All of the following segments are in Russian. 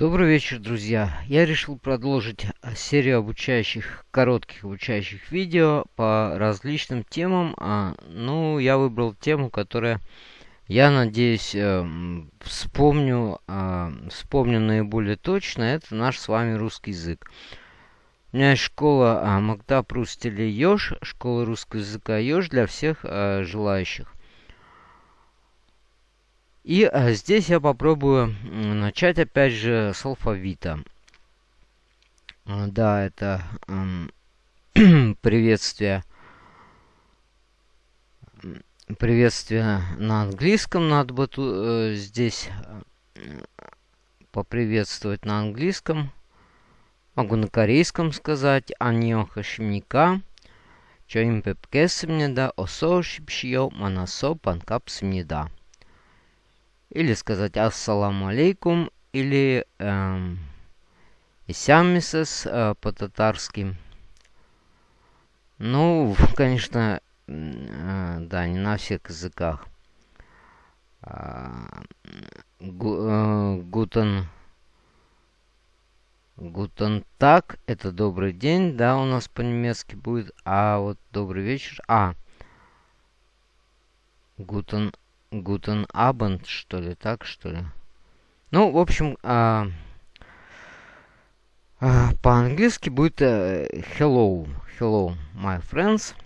Добрый вечер, друзья! Я решил продолжить э, серию обучающих, коротких обучающих видео по различным темам. А, ну, я выбрал тему, которая, я надеюсь, э, вспомню, э, вспомню наиболее точно. Это наш с вами русский язык. У меня есть школа а, Прустеля Ёж, школа русского языка Ёж для всех а, желающих. И а, здесь я попробую начать опять же с алфавита. А, да, это э, приветствие. Приветствие на английском надо бы тут, э, здесь э, поприветствовать на английском. Могу на корейском сказать. Аньон хашимника. Чоим пепкесимнеда. Осо шипшио манасо панкапсимнеда. Или сказать ассаламу алейкум. Или эм, исяммисес э, по-татарски. Ну, конечно, э, да, не на всех языках. Э, гутен... Гутен так, это добрый день, да, у нас по-немецки будет. А вот добрый вечер. А. Guten Guten Abend, что ли, так, что ли? Ну, в общем, а, а, по-английски будет а, hello. Hello, my friends.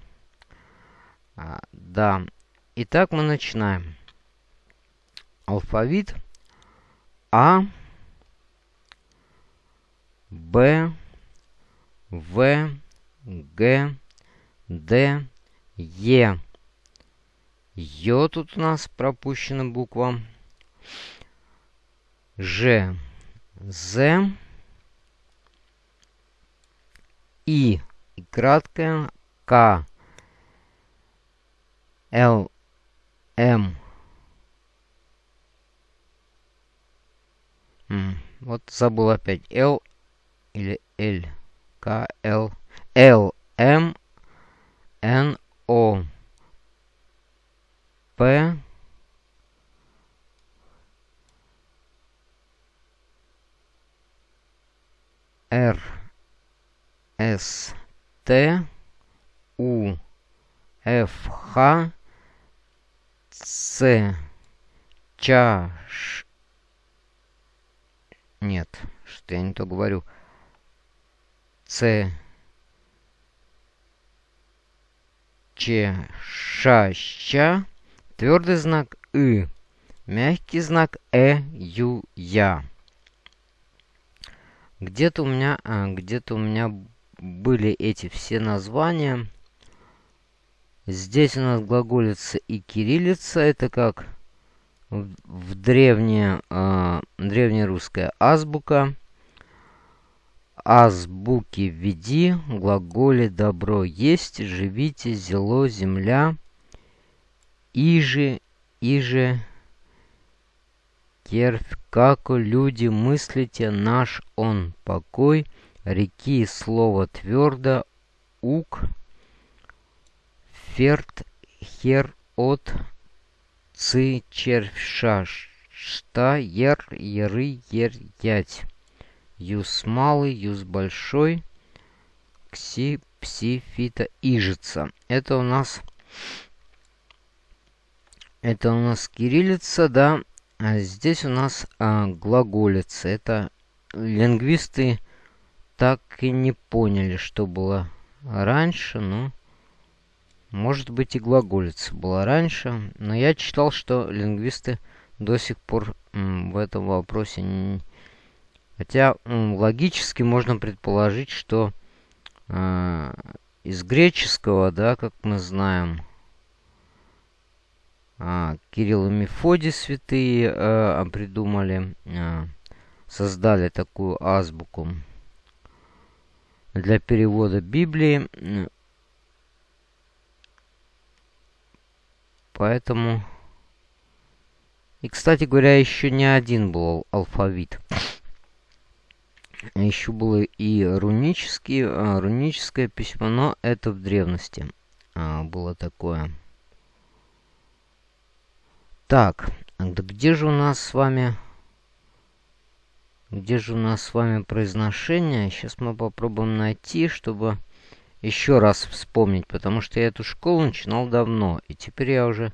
А, да. Итак, мы начинаем. Алфавит. А. Б. В. Г. Д. Е. Ё тут у нас пропущена буква. Ж. З. И. И краткое. К. Л. М. Вот забыл опять. Л или Л. К. Л. Л. М. Н. О. П. Р. С. Т. У. Ф. Х. С. Ча Ш. Нет, что я не то говорю. Ц. Ч. Ша Ща Твердый знак «ы». Мягкий знак «э», «ю», «я». Где-то у меня, а, где-то у меня были эти все названия. Здесь у нас глаголица и кириллица. Это как в, древняя, э, древнерусская азбука. Азбуки введи, глаголе добро есть, живите, зело, земля. Иже, иже, тервь, како люди мыслите наш он покой, реки слово твердо, ук, ферт, хер, от, ци, червь, шаш, шта, ер, еры, ер, ять. Юз малый, юз большой, кси, пси, фита, ижица. Это у нас это у нас кириллица, да. А здесь у нас а, глаголица. Это лингвисты так и не поняли, что было раньше. Ну, может быть и глаголица была раньше. Но я читал, что лингвисты до сих пор в этом вопросе не... Хотя логически можно предположить, что э, из греческого, да, как мы знаем, а, Кирилл и Мефодий святые а, придумали, а, создали такую азбуку для перевода Библии. Поэтому... И, кстати говоря, еще не один был алфавит. Еще было и рунический, руническое письмо, но это в древности было такое. Так, где же у нас с вами Где же у нас с вами произношение? Сейчас мы попробуем найти, чтобы еще раз вспомнить, потому что я эту школу начинал давно, и теперь я уже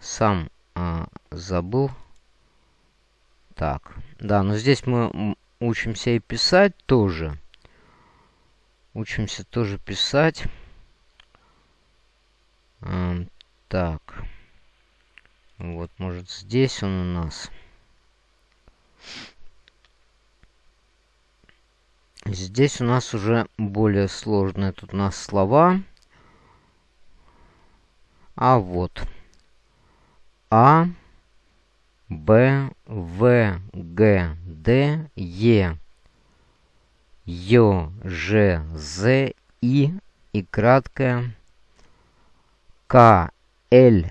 сам а, забыл. Так, да, но здесь мы учимся и писать тоже. Учимся тоже писать. А, так. Вот, может, здесь он у нас. Здесь у нас уже более сложные тут у нас слова. А вот. А, Б, В, Г, Д, Е, Ё, Ж, З, И и краткое К, Л,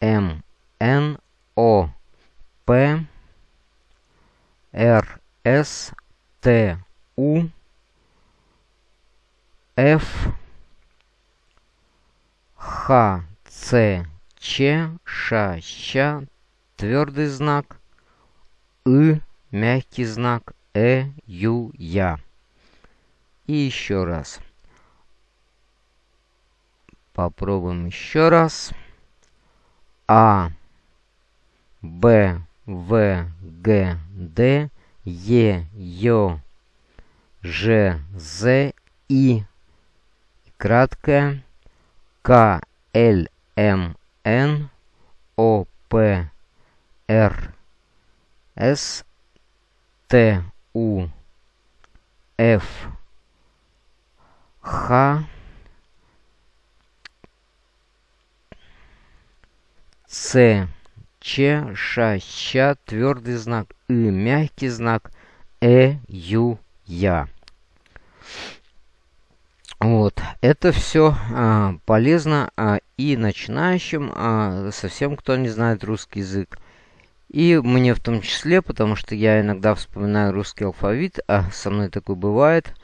М, Н, О, П, Р, С, Т, У, Ф, Х, Ц, Ч, Ш, Щ, твердый знак, И, мягкий знак, Э, Ю, Я. И еще раз. Попробуем еще раз. А, Б, В, Г, Д, Е, Ё, Ж, З, И. Краткое К, Л, М, Н, О, П, Р, С, Т, У, Ф, Х, С, Ч, Ш, Щ, твердый знак, И, мягкий знак, Э, Ю, Я. Вот, это все а, полезно а, и начинающим, а, совсем кто не знает русский язык. И мне в том числе, потому что я иногда вспоминаю русский алфавит, а со мной такое бывает.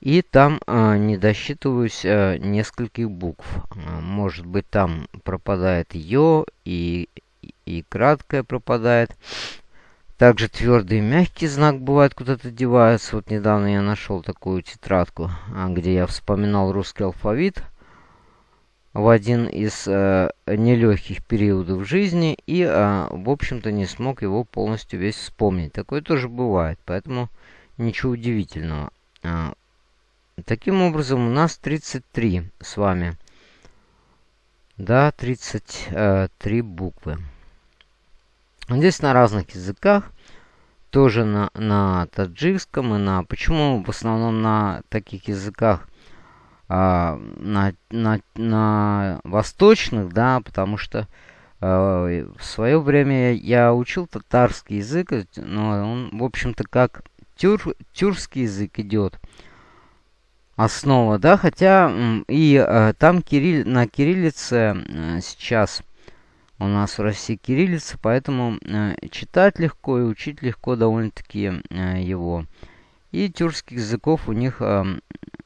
И там а, не досчитываюсь а, нескольких букв. А, может быть, там пропадает «ё» и, и краткое пропадает. Также твердый и мягкий знак бывает куда-то девается. Вот недавно я нашел такую тетрадку, а, где я вспоминал русский алфавит в один из э, нелегких периодов жизни и, э, в общем-то, не смог его полностью весь вспомнить. Такое тоже бывает, поэтому ничего удивительного. А, таким образом, у нас 33 с вами. Да, 33 буквы. Здесь на разных языках, тоже на, на таджикском и на... Почему в основном на таких языках? А, на, на, на восточных, да, потому что а, в свое время я учил татарский язык, но он, в общем-то, как тюр, тюркский язык идет основа, да, хотя и а, там кирилл, на кириллице а, сейчас у нас в России кириллица, поэтому э, читать легко и учить легко довольно-таки э, его. И тюркских языков у них, э,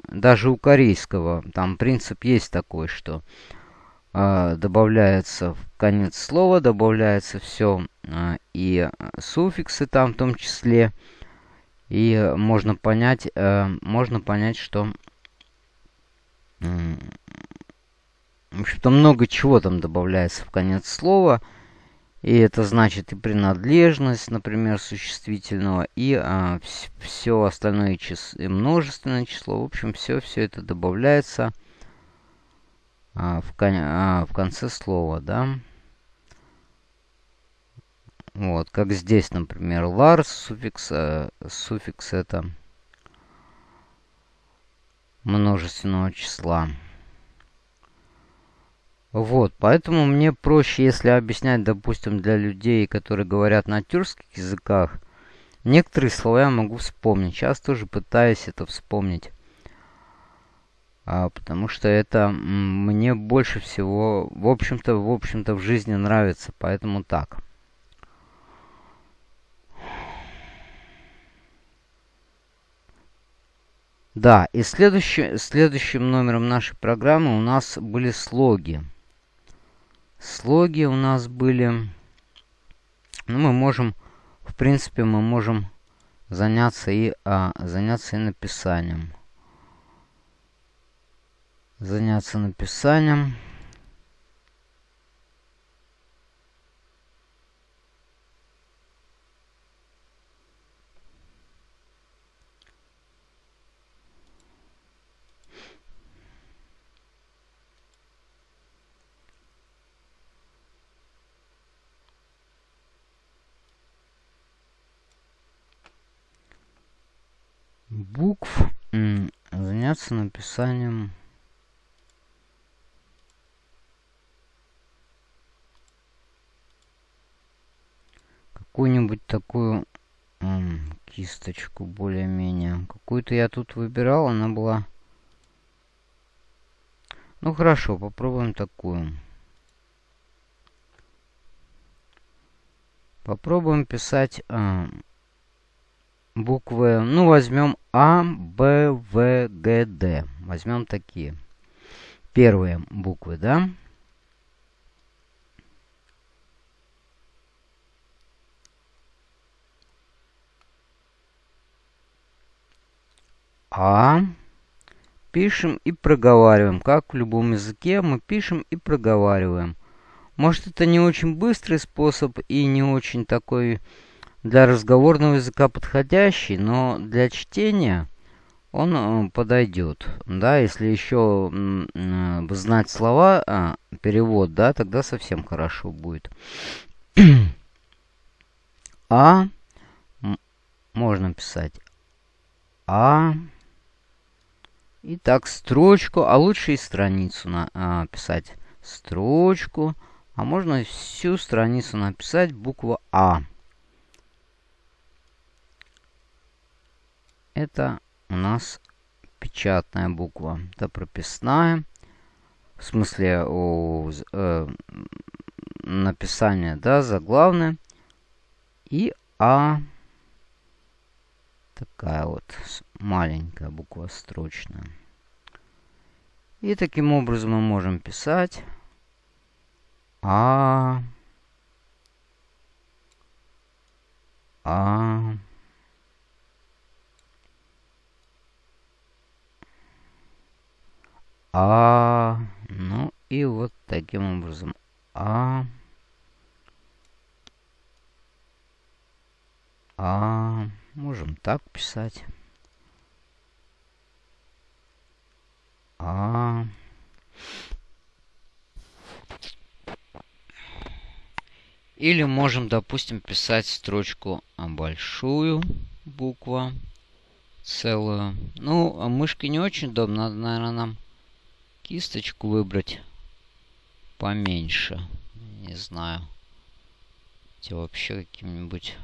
даже у корейского, там принцип есть такой, что добавляется в конец слова, добавляется все, и суффиксы там в том числе. И можно понять, можно понять, что в общем-то, много чего там добавляется в конец слова. И это значит и принадлежность, например, существительного, и а, все остальное число, и множественное число. В общем, все, все это добавляется а, в, кон, а, в конце слова, да. Вот, как здесь, например, Lars, суффикс, э, суффикс это множественного числа. Вот, поэтому мне проще, если объяснять, допустим, для людей, которые говорят на тюркских языках, некоторые слова я могу вспомнить. Сейчас тоже пытаюсь это вспомнить. А, потому что это мне больше всего, в общем-то, в общем-то, в жизни нравится, поэтому так. Да, и следующий, следующим номером нашей программы у нас были слоги. Слоги у нас были... Ну, мы можем... В принципе, мы можем заняться и, а, заняться и написанием. Заняться написанием. Букв заняться написанием какую-нибудь такую кисточку более-менее. Какую-то я тут выбирал, она была... Ну хорошо, попробуем такую. Попробуем писать буквы. Ну, возьмем А, Б, В, Г, Д. Возьмем такие. Первые буквы, да? А. Пишем и проговариваем. Как в любом языке мы пишем и проговариваем. Может, это не очень быстрый способ и не очень такой для разговорного языка подходящий, но для чтения он э, подойдет. Да, если еще э, знать слова, а, перевод, да, тогда совсем хорошо будет. а можно писать А. И так строчку, а лучше и страницу на, а, строчку. А можно всю страницу написать буква А. это у нас печатная буква. Это прописная. В смысле о, э, написание, да, заглавное. И А. Такая вот маленькая буква строчная. И таким образом мы можем писать А. А. А. Ну и вот таким образом. А. А. Можем так писать. А. Или можем, допустим, писать строчку большую буква целую. Ну, а мышкой не очень удобно. Надо, наверное, нам кисточку выбрать поменьше. Не знаю. Хотя вообще каким-нибудь...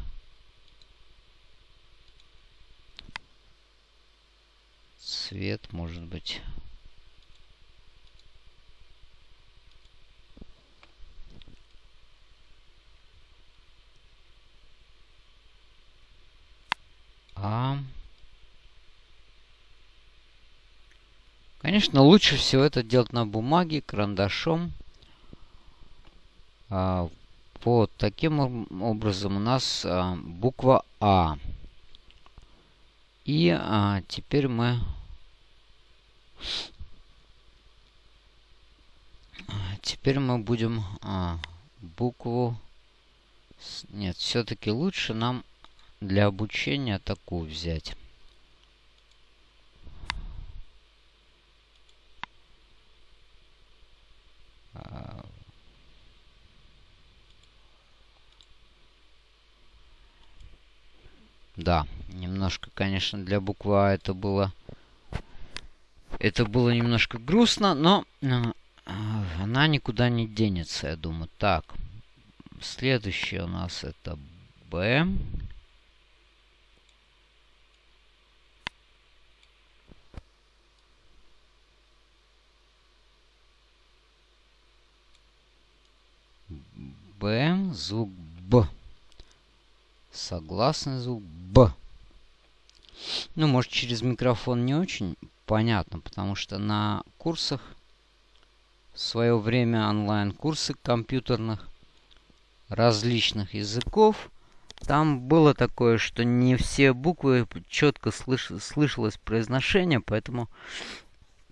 Цвет, может быть... А... Конечно, лучше всего это делать на бумаге, карандашом. А, вот таким образом у нас а, буква А. И а, теперь мы... Теперь мы будем а, букву... Нет, все-таки лучше нам для обучения такую взять. Да, немножко, конечно, для буквы А это было... Это было немножко грустно, но э, она никуда не денется, я думаю. Так, следующее у нас это Б. Б, звук Б. Согласный звук Б. Ну, может, через микрофон не очень понятно, потому что на курсах в свое время онлайн-курсы компьютерных различных языков там было такое, что не все буквы четко слыш слышалось произношение, поэтому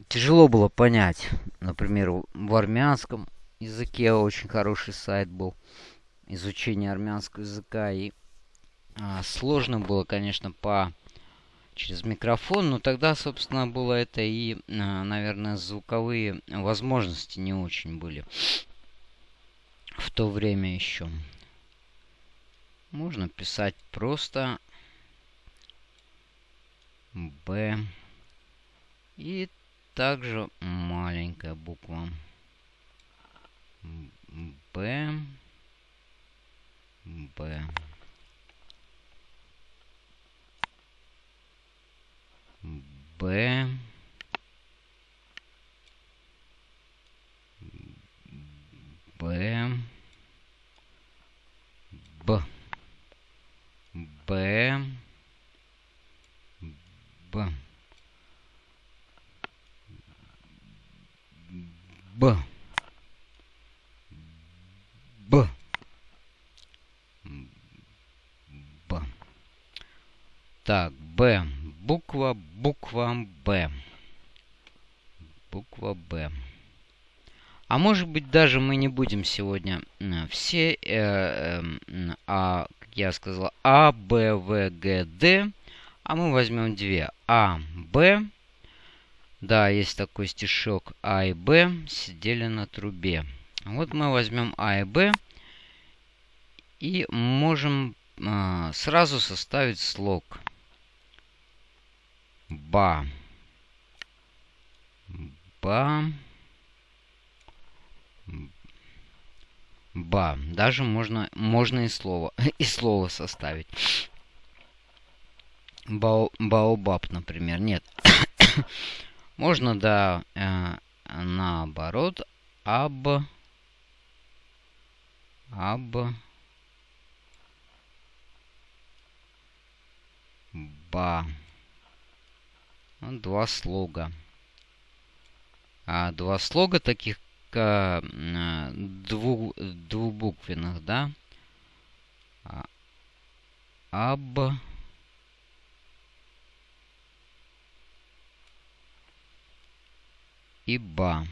тяжело было понять. Например, в армянском языке очень хороший сайт был изучение армянского языка. И а, сложно было, конечно, по через микрофон, но тогда, собственно, было это и, а, наверное, звуковые возможности не очень были в то время еще. Можно писать просто Б и также маленькая буква Б. Б. Б. Б. Б. Б. Б. Б Б Так, Б. Буква, буква Б. Буква Б. А может быть даже мы не будем сегодня все, э, э, а, как я сказал, А, Б, В, Г, Д. А мы возьмем две. А, Б. Да, есть такой стишок. А и Б сидели на трубе. Вот мы возьмем А и Б. И можем э, сразу составить слог. Ба. Ба. Ба. Даже можно, можно и слово, и слово составить. Бао, баобаб, например. Нет. можно, да, э, наоборот. Аб. Аб. Ба. Два слога. А два слога таких а, двух, двубуквенных, да? А, аб. И ба.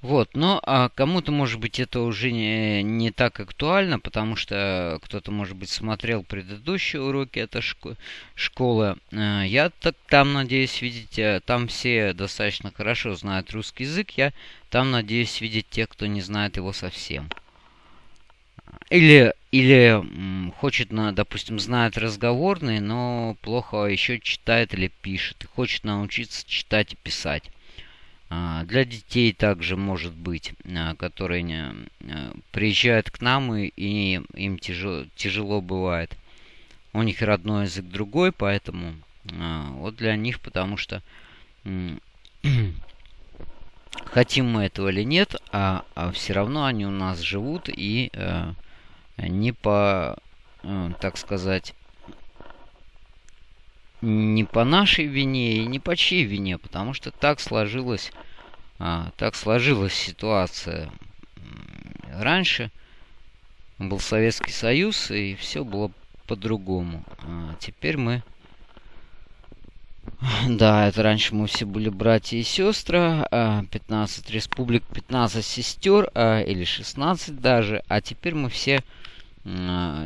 Вот, но а кому-то, может быть, это уже не, не так актуально, потому что кто-то, может быть, смотрел предыдущие уроки этой шко школы. А, я так там, надеюсь, видеть, э, там все достаточно хорошо знают русский язык. Я там, надеюсь, видеть тех, кто не знает его совсем. Или, или хочет, на, допустим, знает разговорный, но плохо еще читает или пишет. Хочет научиться читать и писать. А, для детей также может быть, а, которые а, приезжают к нам и, и им тяжело, тяжело бывает. У них родной язык другой, поэтому вот для них, потому что хотим мы этого или нет, а, а все равно они у нас живут и а, не по, так сказать, не по нашей вине и не по чьей вине, потому что так сложилась, а, так сложилась ситуация. Раньше был Советский Союз, и все было по-другому. А теперь мы... Да, это раньше мы все были братья и сестры, 15 республик, 15 сестер, а, или 16 даже, а теперь мы все а,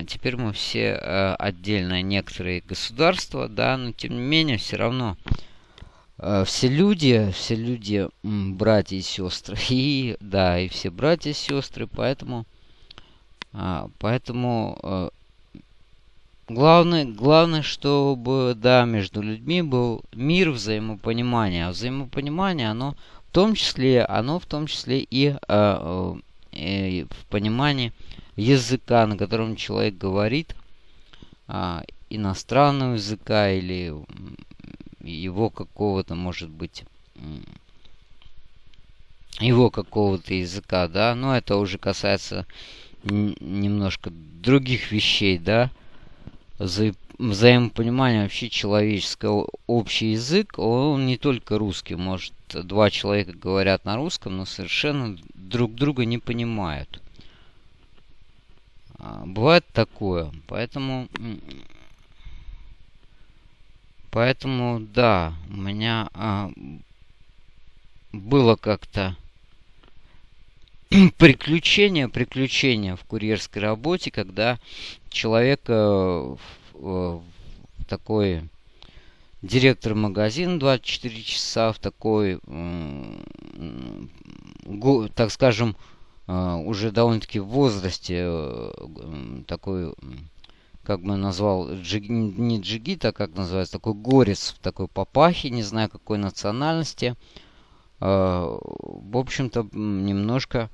теперь мы все э, отдельно некоторые государства, да, но тем не менее все равно э, все люди, все люди братья и сестры, и да, и все братья и сестры, поэтому, а, поэтому э, главное, главное, чтобы, да, между людьми был мир, взаимопонимание, а взаимопонимание, оно в том числе, оно в том числе и, и в понимании языка, на котором человек говорит, а, иностранного языка или его какого-то, может быть, его какого-то языка, да, но это уже касается немножко других вещей, да, за, взаимопонимание вообще человеческое, общий язык, он не только русский. Может, два человека говорят на русском, но совершенно друг друга не понимают. А, бывает такое. Поэтому... Поэтому, да, у меня а, было как-то приключение, приключение в курьерской работе, когда человек э, э, такой директор магазина 24 часа в такой, так скажем, э, уже довольно-таки в возрасте такой, как бы назвал, джиг, не джигит, а как называется, такой горец такой папахе, не знаю какой национальности. В общем-то, немножко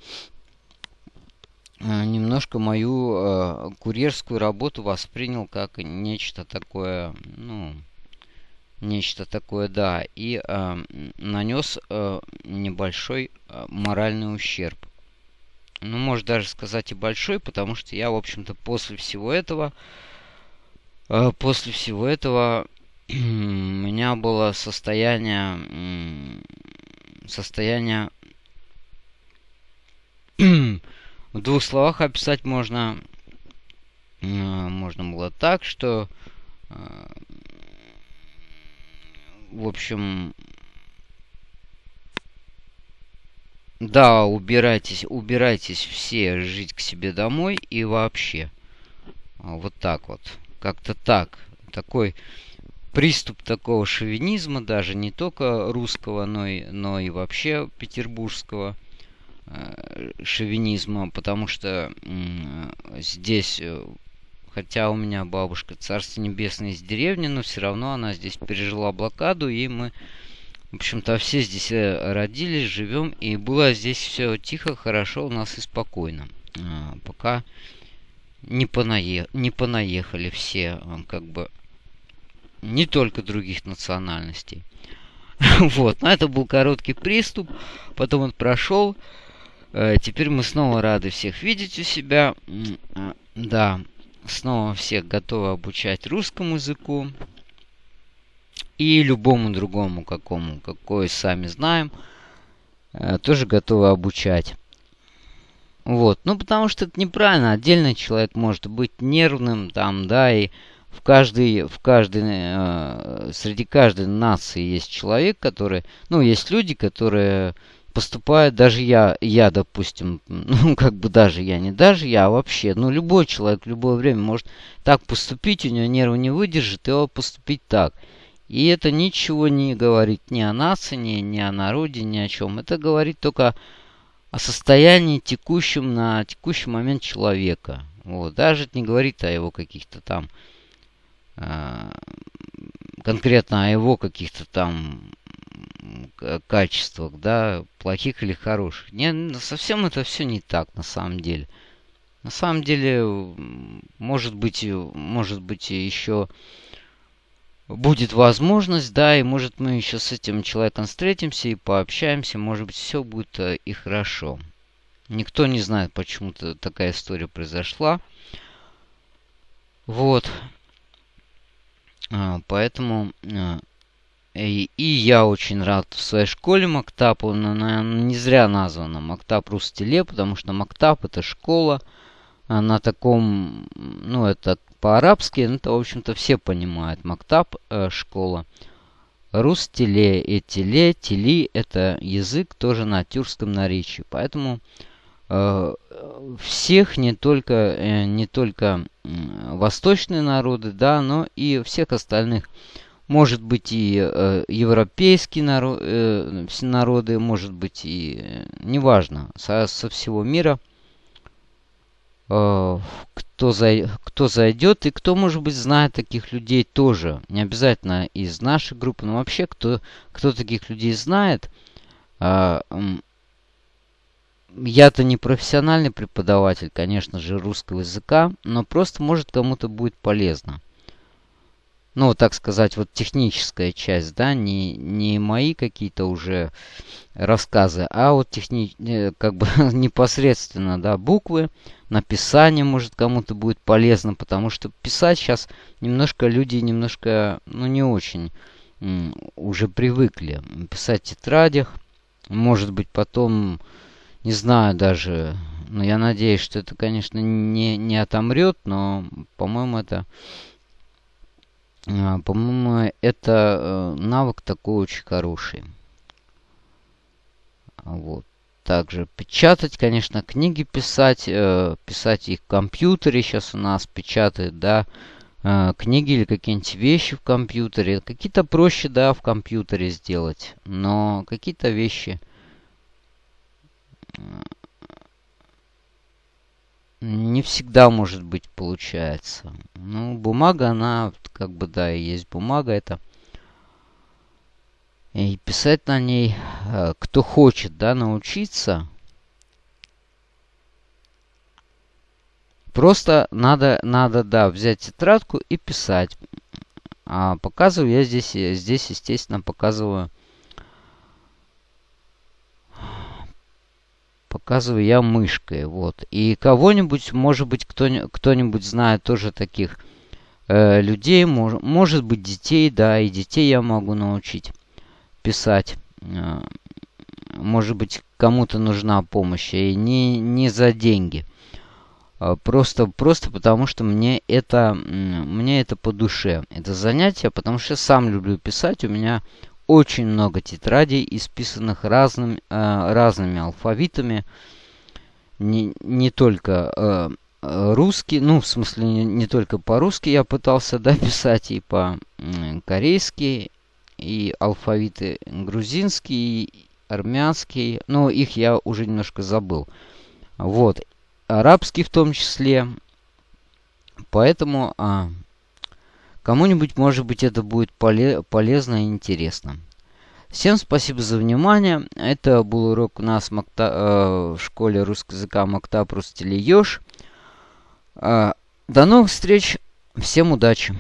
Э, немножко мою э, курьерскую работу воспринял как нечто такое, ну, нечто такое, да, и э, нанес э, небольшой э, моральный ущерб. Ну, может даже сказать и большой, потому что я, в общем-то, после всего этого, э, после всего этого у меня было состояние, состояние В двух словах описать можно, э, можно было так, что, э, в общем, да, убирайтесь, убирайтесь все жить к себе домой и вообще. Вот так вот. Как-то так. Такой приступ такого шовинизма, даже не только русского, но и, но и вообще петербургского – Э, шовинизма, потому что здесь, э, хотя у меня бабушка Царство Небесное из деревни, но все равно она здесь пережила блокаду, и мы, в общем-то, все здесь э, родились, живем, и было здесь все тихо, хорошо у нас и спокойно. Пока не, понае... не понаехали все, как бы, не только других национальностей. Вот, но это был короткий приступ, потом он прошел. Э, теперь мы снова рады всех видеть у себя. А, да, снова всех готовы обучать русскому языку. И любому другому, какому, какой сами знаем, э, тоже готовы обучать. Вот, ну потому что это неправильно. Отдельный человек может быть нервным, там, да, и в каждой, в каждой, э, среди каждой нации есть человек, который, ну, есть люди, которые поступает, даже я, я, допустим, ну, как бы даже я, не даже я, а вообще, ну, любой человек в любое время может так поступить, у него нервы не выдержит, и он поступить так. И это ничего не говорит ни о нации, ни, о народе, ни о чем. Это говорит только о состоянии текущем на текущий момент человека. Вот. Даже это не говорит о его каких-то там э, конкретно о его каких-то там качествах, да, плохих или хороших. Не, совсем это все не так на самом деле. На самом деле, может быть, может быть еще будет возможность, да, и может мы еще с этим человеком встретимся и пообщаемся, может быть, все будет э, и хорошо. Никто не знает, почему-то такая история произошла. Вот. А, поэтому э, и, и я очень рад в своей школе Мактап. Он, наверное, не зря названа Мактап Рустеле, потому что Мактап это школа на таком, ну, это по-арабски, это, в общем-то, все понимают. Мактап э, школа. Рустеле и теле, тели это язык тоже на тюркском наречии. Поэтому э, всех, не только, э, не только восточные народы, да, но и всех остальных может быть и э, европейские наро э, народы, может быть и, э, неважно, со, со всего мира, кто, за, кто зайдет и кто, может быть, знает таких людей тоже. Не обязательно из нашей группы, но вообще, кто, кто таких людей знает. Э, я-то не профессиональный преподаватель, конечно же, русского языка, но просто, может, кому-то будет полезно ну, так сказать, вот техническая часть, да, не, не мои какие-то уже рассказы, а вот техни... Э, как бы непосредственно, да, буквы, написание, может, кому-то будет полезно, потому что писать сейчас немножко люди немножко, ну, не очень уже привыкли писать в тетрадях. Может быть, потом, не знаю даже, но я надеюсь, что это, конечно, не, не отомрет, но, по-моему, это, а, по-моему, это э, навык такой очень хороший. Вот также печатать, конечно, книги писать, э, писать их в компьютере сейчас у нас печатают, да, э, книги или какие-нибудь вещи в компьютере. Какие-то проще, да, в компьютере сделать, но какие-то вещи не всегда, может быть, получается. Ну, бумага, она, как бы, да, и есть бумага, это и писать на ней, э, кто хочет, да, научиться. Просто надо, надо, да, взять тетрадку и писать. А показываю я здесь, здесь, естественно, показываю, показываю я мышкой, вот. И кого-нибудь, может быть, кто-нибудь кто знает тоже таких э, людей, мож, может быть, детей, да, и детей я могу научить писать. Э, может быть, кому-то нужна помощь, и не, не за деньги. А просто, просто потому, что мне это, мне это по душе. Это занятие, потому что я сам люблю писать. У меня очень много тетрадей, исписанных разным, э, разными алфавитами. Не, не только э, русский, ну, в смысле, не, не только по-русски я пытался да, писать, и по-корейски, и алфавиты грузинский, армянский. Но их я уже немножко забыл. Вот. Арабский в том числе. Поэтому а, кому-нибудь, может быть, это будет поле полезно и интересно. Всем спасибо за внимание. Это был урок у нас Макта, э, в школе русского языка Мактап Рустелиёш. Э, до новых встреч. Всем удачи.